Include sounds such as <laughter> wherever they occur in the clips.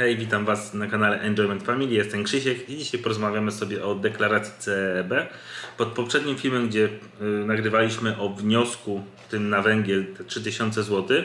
Hej, witam Was na kanale Enjoyment Family. Jestem Krzysiek i dzisiaj porozmawiamy sobie o deklaracji CEB. Pod poprzednim filmem, gdzie y, nagrywaliśmy o wniosku tym na węgiel te 3000 zł,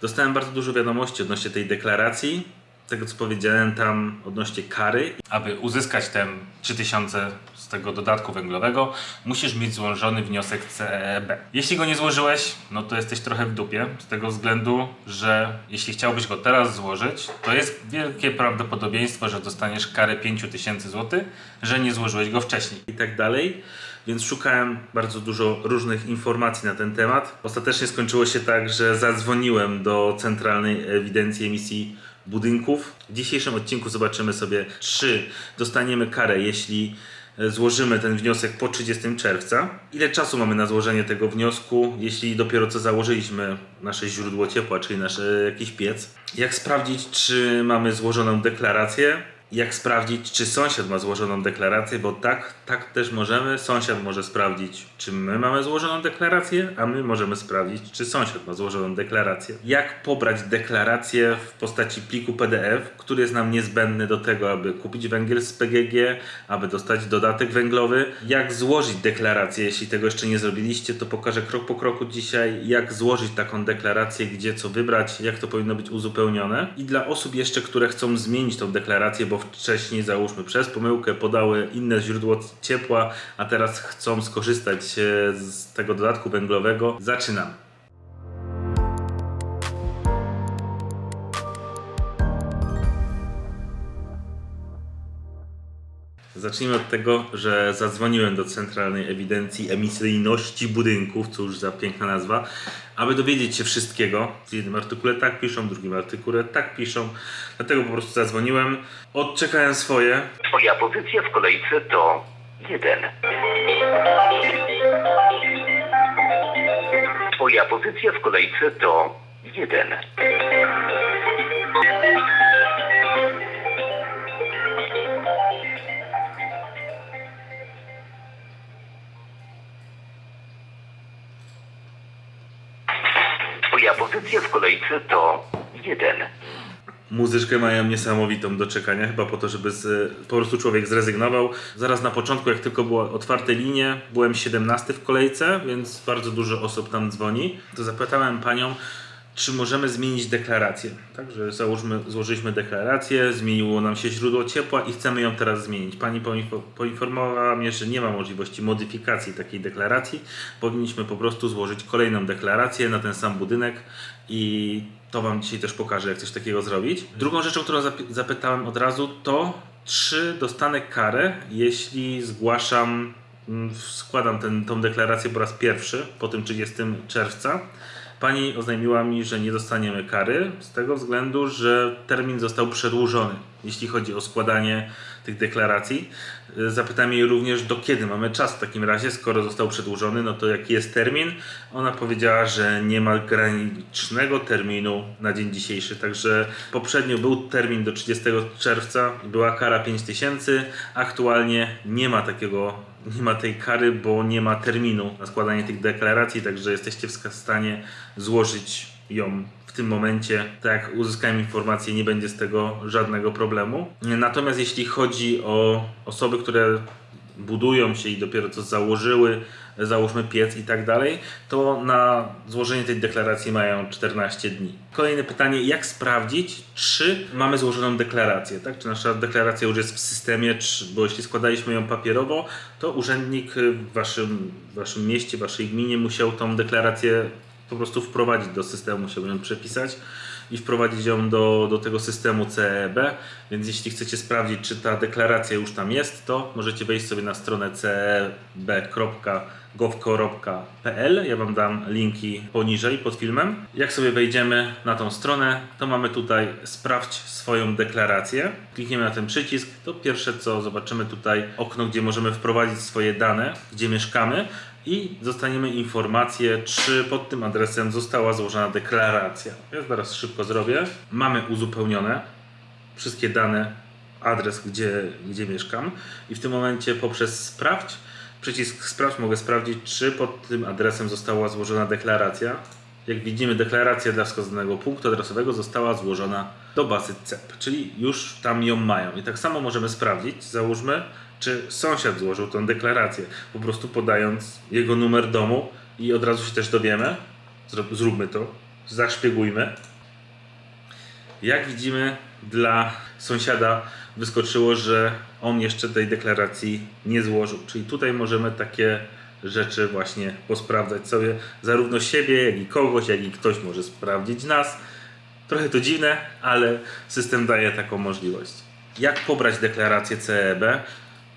dostałem bardzo dużo wiadomości odnośnie tej deklaracji, tego co powiedziałem tam odnośnie kary. Aby uzyskać ten 3000 z tego dodatku węglowego, musisz mieć złożony wniosek CEB. Jeśli go nie złożyłeś, no to jesteś trochę w dupie, z tego względu, że jeśli chciałbyś go teraz złożyć, to jest wielkie prawdopodobieństwo, że dostaniesz karę 5000 zł, że nie złożyłeś go wcześniej i tak dalej. Więc szukałem bardzo dużo różnych informacji na ten temat. Ostatecznie skończyło się tak, że zadzwoniłem do Centralnej Ewidencji Emisji Budynków. W dzisiejszym odcinku zobaczymy sobie, czy dostaniemy karę, jeśli e, złożymy ten wniosek po 30 czerwca. Ile czasu mamy na złożenie tego wniosku, jeśli dopiero co założyliśmy nasze źródło ciepła, czyli nasz e, jakiś piec. Jak sprawdzić, czy mamy złożoną deklarację. Jak sprawdzić, czy sąsiad ma złożoną deklarację, bo tak, tak też możemy. Sąsiad może sprawdzić, czy my mamy złożoną deklarację, a my możemy sprawdzić, czy sąsiad ma złożoną deklarację. Jak pobrać deklarację w postaci pliku PDF, który jest nam niezbędny do tego, aby kupić węgiel z PGG, aby dostać dodatek węglowy. Jak złożyć deklarację, jeśli tego jeszcze nie zrobiliście, to pokażę krok po kroku dzisiaj, jak złożyć taką deklarację, gdzie co wybrać, jak to powinno być uzupełnione. I dla osób jeszcze, które chcą zmienić tą deklarację, bo wcześniej załóżmy przez pomyłkę podały inne źródło ciepła, a teraz chcą skorzystać e, z tego dodatku węglowego, zaczynam. Zacznijmy od tego, że zadzwoniłem do Centralnej Ewidencji Emisyjności Budynków, cóż za piękna nazwa, aby dowiedzieć się wszystkiego. W jednym artykule tak piszą, w drugim artykule tak piszą. Dlatego po prostu zadzwoniłem, odczekałem swoje. Twoja pozycja w kolejce to jeden. Twoja pozycja w kolejce to jeden. Twoja pozycja w kolejce to jeden. Muzyczkę mają niesamowitą do czekania, chyba po to, żeby z, po prostu człowiek zrezygnował. Zaraz na początku, jak tylko były otwarte linie, byłem 17 w kolejce, więc bardzo dużo osób tam dzwoni. To zapytałem panią, czy możemy zmienić deklarację. Także załóżmy, złożyliśmy deklarację, zmieniło nam się źródło ciepła i chcemy ją teraz zmienić. Pani poinfo- poinformowała mnie, że nie ma możliwości modyfikacji takiej deklaracji. Powinniśmy po prostu złożyć kolejną deklarację na ten sam budynek i to Wam dzisiaj też pokażę, jak coś takiego zrobić. Drugą rzeczą, którą zapytałem od razu, to czy dostanę karę, jeśli zgłaszam, mm, składam tą deklarację po raz pierwszy po tym 30 czerwca. Pani oznajmiła mi, że nie dostaniemy kary z tego względu, że termin został przedłużony, jeśli chodzi o składanie tych deklaracji. Zapytałem jej również, do kiedy mamy czas w takim razie, skoro został przedłużony, no to jaki jest termin? Ona powiedziała, że nie ma granicznego terminu na dzień dzisiejszy, także poprzednio był termin do 30 czerwca, była kara 5000, aktualnie nie ma takiego, nie ma tej kary, bo nie ma terminu na składanie tych deklaracji, także jesteście w stanie złożyć ją w tym momencie, tak jak uzyskałem informację, nie będzie z tego żadnego problemu. Natomiast jeśli chodzi o osoby, które budują się i dopiero co założyły, załóżmy piec i tak dalej, to na złożenie tej deklaracji mają 14 dni. Kolejne pytanie, jak sprawdzić, czy mamy złożoną deklarację, tak? Czy nasza deklaracja już jest w systemie, czy, bo jeśli składaliśmy ją papierowo, to urzędnik w waszym, w waszym mieście, w waszej gminie musiał tą deklarację po prostu wprowadzić do systemu, musiał ją przepisać i wprowadzić ją do, do tego systemu CEB. Więc jeśli chcecie sprawdzić, czy ta deklaracja już tam jest, to możecie wejść sobie na stronę ceb.gov.pl. Ja Wam dam linki poniżej pod filmem. Jak sobie wejdziemy na tą stronę, to mamy tutaj sprawdź swoją deklarację. Klikniemy na ten przycisk, to pierwsze co zobaczymy tutaj okno, gdzie możemy wprowadzić swoje dane, gdzie mieszkamy i dostaniemy informację, czy pod tym adresem została złożona deklaracja. Ja zaraz szybko zrobię. Mamy uzupełnione wszystkie dane, adres, gdzie, gdzie mieszkam i w tym momencie poprzez sprawdź, przycisk sprawdź mogę sprawdzić, czy pod tym adresem została złożona deklaracja. Jak widzimy, deklaracja dla wskazanego punktu adresowego została złożona do bazy CEP, czyli już tam ją mają. I tak samo możemy sprawdzić, załóżmy, czy sąsiad złożył tę deklarację, po prostu podając jego numer domu i od razu się też dowiemy. Zrób- Zróbmy to, zaszpiegujmy. Jak widzimy, dla sąsiada wyskoczyło, że on jeszcze tej deklaracji nie złożył. Czyli tutaj możemy takie rzeczy właśnie posprawdzać sobie, zarówno siebie, jak i kogoś, jak i ktoś może sprawdzić nas. Trochę to dziwne, ale system daje taką możliwość. Jak pobrać deklarację CEB?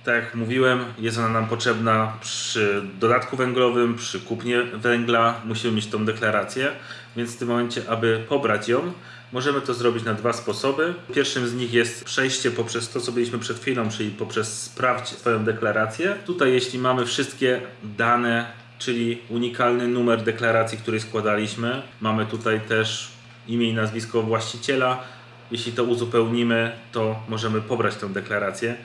Tak jak mówiłem, jest ona nam potrzebna przy dodatku węglowym, przy kupnie węgla. Musimy mieć tą deklarację, więc w tym momencie, aby pobrać ją, możemy to zrobić na dwa sposoby. Pierwszym z nich jest przejście poprzez to, co byliśmy przed chwilą, czyli poprzez sprawdź swoją deklarację. Tutaj, jeśli mamy wszystkie dane, czyli unikalny numer deklaracji, który składaliśmy, mamy tutaj też imię i nazwisko właściciela. Jeśli to uzupełnimy, to możemy pobrać tę deklarację.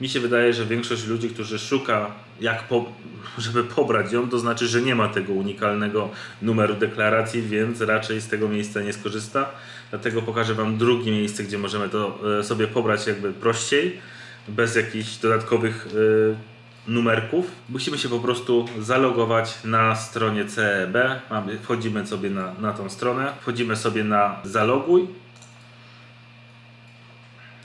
Mi się wydaje, że większość ludzi, którzy szuka, jak po, żeby pobrać ją, to znaczy, że nie ma tego unikalnego numeru deklaracji, więc raczej z tego miejsca nie skorzysta. Dlatego pokażę Wam drugie miejsce, gdzie możemy to e, sobie pobrać jakby prościej, bez jakichś dodatkowych e, numerków. Musimy się po prostu zalogować na stronie CEB. Wchodzimy sobie na, na tą stronę, wchodzimy sobie na zaloguj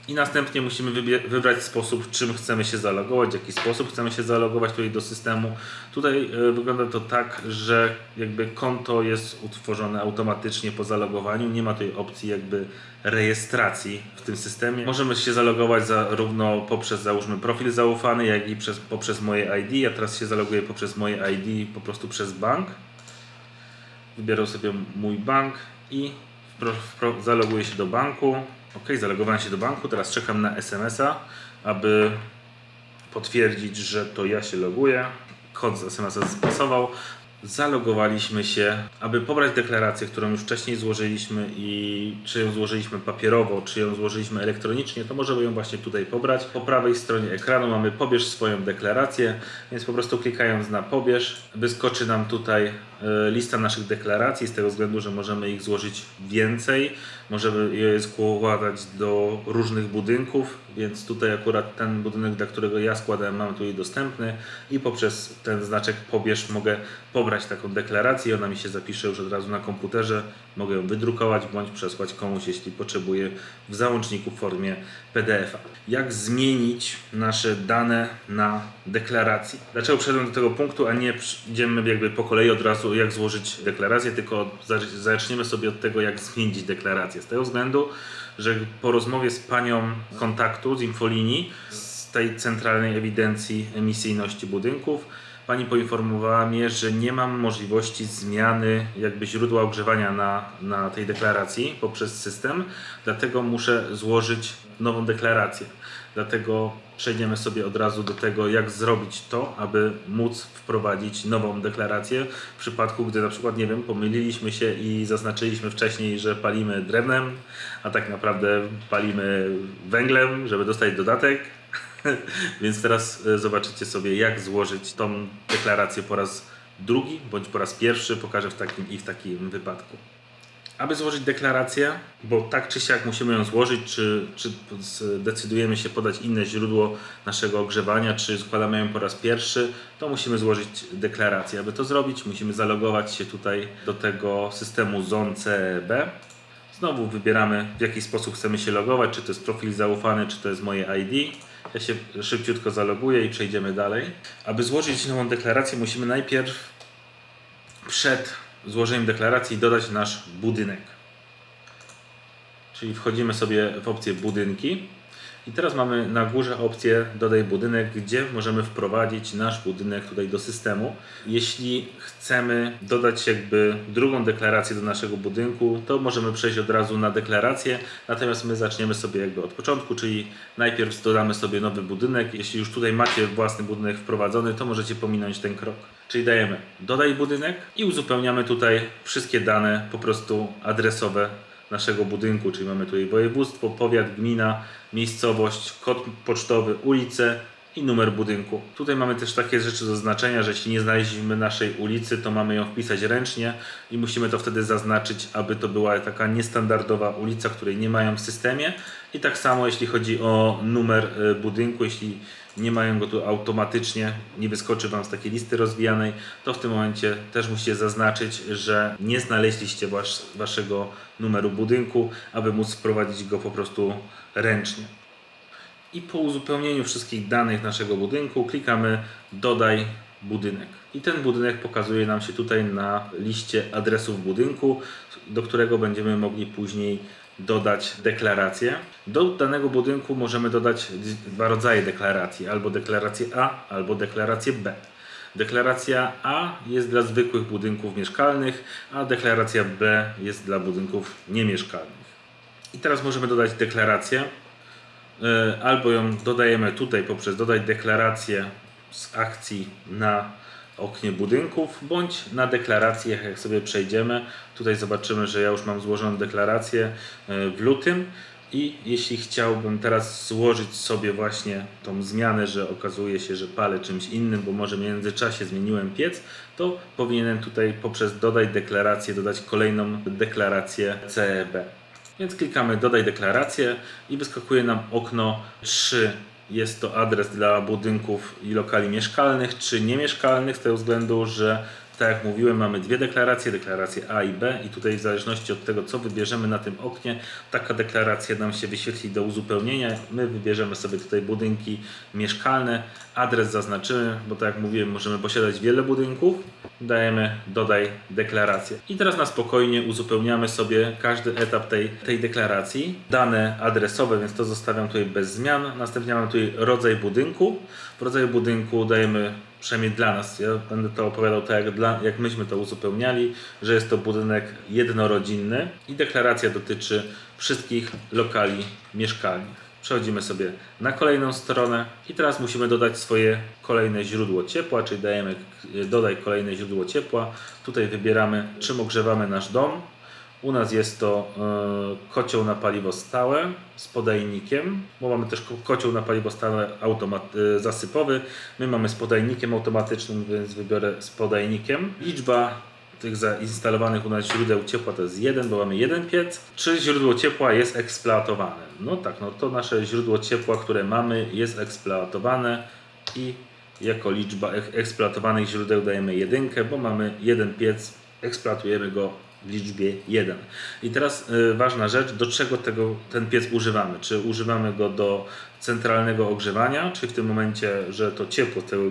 i następnie musimy wybrać sposób, czym chcemy się zalogować, w jaki sposób chcemy się zalogować tutaj do systemu. Tutaj e, wygląda to tak, że jakby konto jest utworzone automatycznie po zalogowaniu. Nie ma tej opcji jakby rejestracji w tym systemie. Możemy się zalogować zarówno poprzez załóżmy profil zaufany, jak i przez, poprzez moje ID. Ja teraz się zaloguję poprzez moje ID, po prostu przez bank. Wybieram sobie mój bank i zaloguję się do banku. Ok, zalogowałem się do banku. Teraz czekam na SMS-a, aby potwierdzić, że to ja się loguję. Kod z SMS-a spasował. Zalogowaliśmy się, aby pobrać deklarację, którą już wcześniej złożyliśmy i czy ją złożyliśmy papierowo, czy ją złożyliśmy elektronicznie, to możemy ją właśnie tutaj pobrać. Po prawej stronie ekranu mamy pobierz swoją deklarację, więc po prostu klikając na pobierz, wyskoczy nam tutaj e, lista naszych deklaracji, z tego względu, że możemy ich złożyć więcej, możemy je składać do różnych budynków, więc tutaj akurat ten budynek, dla którego ja składałem, mamy tutaj dostępny i poprzez ten znaczek pobierz mogę pobrać taką deklarację, ona mi się zapisze już od razu na komputerze, mogę ją wydrukować bądź przesłać komuś, jeśli potrzebuję w załączniku w formie PDF-a. Jak zmienić nasze dane na deklaracji? Dlaczego przeszedłem do tego punktu, a nie idziemy jakby po kolei od razu jak złożyć deklarację, tylko zacz- zaczniemy sobie od tego, jak zmienić deklarację. Z tego względu, że po rozmowie z panią kontaktu z infolinii, z tej centralnej ewidencji emisyjności budynków, pani poinformowała mnie, że nie mam możliwości zmiany jakby źródła ogrzewania na, na tej deklaracji poprzez system, dlatego muszę złożyć nową deklarację. Dlatego przejdziemy sobie od razu do tego, jak zrobić to, aby móc wprowadzić nową deklarację w przypadku, gdy na przykład, nie wiem, pomyliliśmy się i zaznaczyliśmy wcześniej, że palimy drewnem, a tak naprawdę palimy węglem, żeby dostać dodatek. <laughs> Więc teraz e, zobaczycie sobie, jak złożyć tą deklarację po raz drugi bądź po raz pierwszy. Pokażę w takim i w takim wypadku. Aby złożyć deklarację, bo tak czy siak musimy ją złożyć, czy, czy decydujemy się podać inne źródło naszego ogrzewania, czy składamy ją po raz pierwszy, to musimy złożyć deklarację. Aby to zrobić, musimy zalogować się tutaj do tego systemu ZON CEB. Znowu wybieramy w jaki sposób chcemy się logować, czy to jest profil zaufany, czy to jest moje ID. Ja się szybciutko zaloguję i przejdziemy dalej. Aby złożyć nową deklarację, musimy najpierw przed złożeniem deklaracji dodać nasz budynek. Czyli wchodzimy sobie w opcję budynki i teraz mamy na górze opcję dodaj budynek, gdzie możemy wprowadzić nasz budynek tutaj do systemu. Jeśli chcemy dodać jakby drugą deklarację do naszego budynku, to możemy przejść od razu na deklarację, natomiast my zaczniemy sobie jakby od początku, czyli najpierw dodamy sobie nowy budynek. Jeśli już tutaj macie własny budynek wprowadzony, to możecie pominąć ten krok. Czyli dajemy dodaj budynek i uzupełniamy tutaj wszystkie dane po prostu adresowe naszego budynku, czyli mamy tutaj województwo, powiat, gmina, miejscowość, kod pocztowy, ulicę i numer budynku. Tutaj mamy też takie rzeczy do znaczenia, że jeśli nie znaleźliśmy naszej ulicy, to mamy ją wpisać ręcznie i musimy to wtedy zaznaczyć, aby to była taka niestandardowa ulica, której nie mają w systemie. I tak samo jeśli chodzi o numer y, budynku, jeśli nie mają go tu automatycznie, nie wyskoczy Wam z takiej listy rozwijanej, to w tym momencie też musicie zaznaczyć, że nie znaleźliście wasz, Waszego numeru budynku, aby móc wprowadzić go po prostu ręcznie. I po uzupełnieniu wszystkich danych naszego budynku klikamy dodaj budynek. I ten budynek pokazuje nam się tutaj na liście adresów budynku, do którego będziemy mogli później dodać deklarację. Do danego budynku możemy dodać dwa rodzaje deklaracji, albo deklarację A, albo deklarację B. Deklaracja A jest dla zwykłych budynków mieszkalnych, a deklaracja B jest dla budynków niemieszkalnych. I teraz możemy dodać deklarację, E, albo ją dodajemy tutaj poprzez dodać deklarację z akcji na oknie budynków, bądź na deklarację, jak sobie przejdziemy. Tutaj zobaczymy, że ja już mam złożoną deklarację e, w lutym i jeśli chciałbym teraz złożyć sobie właśnie tą zmianę, że okazuje się, że palę czymś innym, bo może w międzyczasie zmieniłem piec, to powinienem tutaj poprzez dodać deklarację dodać kolejną deklarację CEB. Więc klikamy dodaj deklarację i wyskakuje nam okno 3. Jest to adres dla budynków i lokali mieszkalnych czy niemieszkalnych z tego względu, że tak jak mówiłem, mamy dwie deklaracje, deklarację A i B i tutaj w zależności od tego, co wybierzemy na tym oknie, taka deklaracja nam się wyświetli do uzupełnienia. My wybierzemy sobie tutaj budynki mieszkalne, adres zaznaczymy, bo tak jak mówiłem, możemy posiadać wiele budynków. Dajemy dodaj deklarację. I teraz na spokojnie uzupełniamy sobie każdy etap tej, tej deklaracji. Dane adresowe, więc to zostawiam tutaj bez zmian. Następnie mamy tutaj rodzaj budynku. W rodzaju budynku dajemy przynajmniej dla nas, ja będę to opowiadał tak, jak, dla, jak myśmy to uzupełniali, że jest to budynek jednorodzinny i deklaracja dotyczy wszystkich lokali mieszkalnych. Przechodzimy sobie na kolejną stronę i teraz musimy dodać swoje kolejne źródło ciepła, czyli dajemy dodaj kolejne źródło ciepła. Tutaj wybieramy czym ogrzewamy nasz dom. U nas jest to e, kocioł na paliwo stałe z podajnikiem, bo mamy też ko- kocioł na paliwo stałe e, zasypowy. My mamy z podajnikiem automatycznym, więc wybiorę z podajnikiem. Liczba tych zainstalowanych u nas źródeł ciepła to jest jeden, bo mamy jeden piec. Czy źródło ciepła jest eksploatowane? No tak, no to nasze źródło ciepła, które mamy jest eksploatowane i jako liczba ek- eksploatowanych źródeł dajemy jedynkę, bo mamy jeden piec, eksploatujemy go liczbie 1. I teraz y, ważna rzecz, do czego tego, ten piec używamy? Czy używamy go do centralnego ogrzewania, czy w tym momencie, że to ciepło z tego,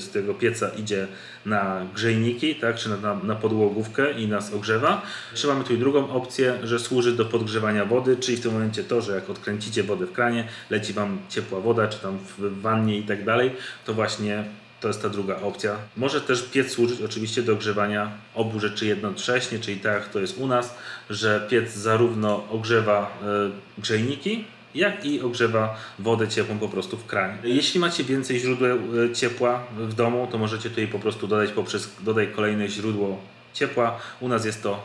z tego pieca idzie na grzejniki, tak, czy na, na, na podłogówkę i nas ogrzewa, czy mamy tu drugą opcję, że służy do podgrzewania wody, czyli w tym momencie to, że jak odkręcicie wodę w kranie, leci Wam ciepła woda, czy tam w wannie i tak dalej, to właśnie to jest ta druga opcja. Może też piec służyć oczywiście do ogrzewania obu rzeczy jednocześnie, czyli tak jak to jest u nas, że piec zarówno ogrzewa e, grzejniki, jak i ogrzewa wodę ciepłą po prostu w kranie. Jeśli macie więcej źródeł e, ciepła w domu, to możecie tutaj po prostu dodać poprzez dodaj kolejne źródło ciepła. U nas jest to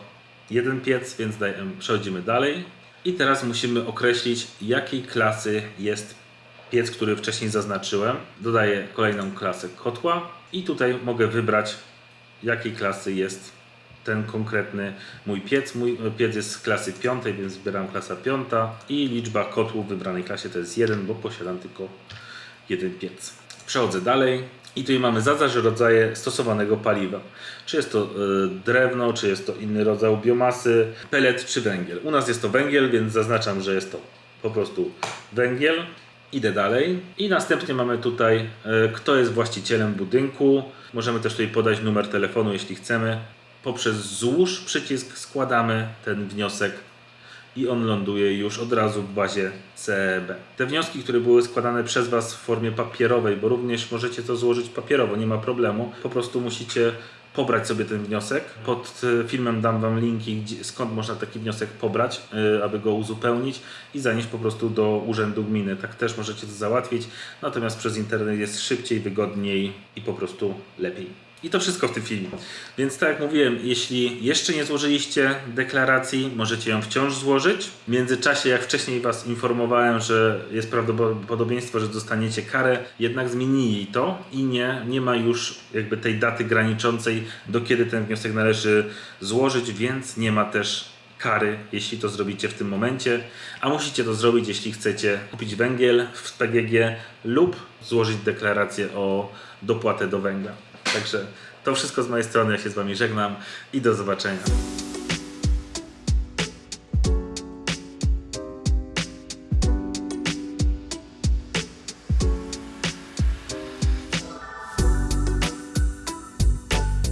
jeden piec, więc daj, em, przechodzimy dalej. I teraz musimy określić, jakiej klasy jest piec, który wcześniej zaznaczyłem. Dodaję kolejną klasę kotła i tutaj mogę wybrać, jakiej klasy jest ten konkretny mój piec. Mój piec jest z klasy piątej, więc wybieram klasa piąta i liczba kotłów w wybranej klasie to jest jeden, bo posiadam tylko jeden piec. Przechodzę dalej i tutaj mamy zaznacz rodzaje stosowanego paliwa. Czy jest to y, drewno, czy jest to inny rodzaj biomasy, pelet czy węgiel. U nas jest to węgiel, więc zaznaczam, że jest to po prostu węgiel. Idę dalej i następnie mamy tutaj, y, kto jest właścicielem budynku. Możemy też tutaj podać numer telefonu, jeśli chcemy. Poprzez złóż przycisk składamy ten wniosek i on ląduje już od razu w bazie CEB. Te wnioski, które były składane przez Was w formie papierowej, bo również możecie to złożyć papierowo, nie ma problemu. Po prostu musicie pobrać sobie ten wniosek. Pod y, filmem dam Wam linki, skąd można taki wniosek pobrać, y, aby go uzupełnić i zanieść po prostu do urzędu gminy. Tak też możecie to załatwić, natomiast przez internet jest szybciej, wygodniej i po prostu lepiej. I to wszystko w tym filmie. Więc tak jak mówiłem, jeśli jeszcze nie złożyliście deklaracji, możecie ją wciąż złożyć. W międzyczasie, jak wcześniej Was informowałem, że jest prawdopodobieństwo, że dostaniecie karę, jednak zmienili to i nie, nie ma już jakby tej daty graniczącej, do kiedy ten wniosek należy złożyć, więc nie ma też kary, jeśli to zrobicie w tym momencie, a musicie to zrobić, jeśli chcecie kupić węgiel w PGG lub złożyć deklarację o dopłatę do węgla. Także to wszystko z mojej strony. Ja się z Wami żegnam i do zobaczenia.